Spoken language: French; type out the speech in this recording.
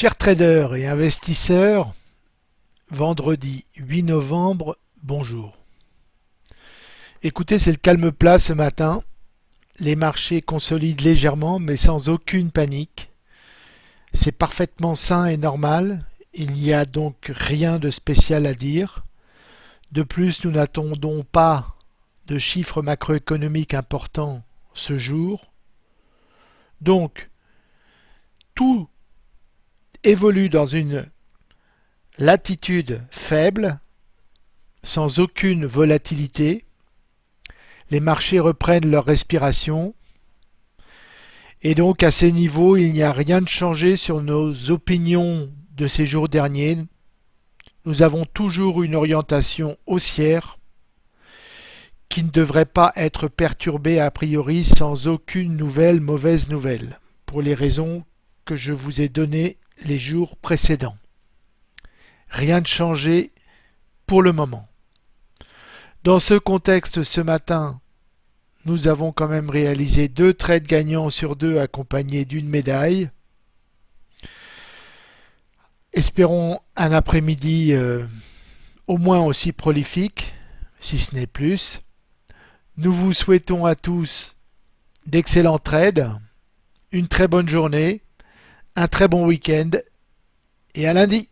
Chers traders et investisseurs, vendredi 8 novembre, bonjour. Écoutez, c'est le calme plat ce matin. Les marchés consolident légèrement mais sans aucune panique. C'est parfaitement sain et normal. Il n'y a donc rien de spécial à dire. De plus, nous n'attendons pas de chiffres macroéconomiques importants ce jour. Donc, tout évolue dans une latitude faible, sans aucune volatilité. Les marchés reprennent leur respiration. Et donc à ces niveaux, il n'y a rien de changé sur nos opinions de ces jours derniers. Nous avons toujours une orientation haussière qui ne devrait pas être perturbée a priori sans aucune nouvelle mauvaise nouvelle, pour les raisons que je vous ai données les jours précédents. Rien de changé pour le moment. Dans ce contexte, ce matin, nous avons quand même réalisé deux trades gagnants sur deux accompagnés d'une médaille. Espérons un après-midi euh, au moins aussi prolifique, si ce n'est plus. Nous vous souhaitons à tous d'excellents trades, une très bonne journée, un très bon week-end et à lundi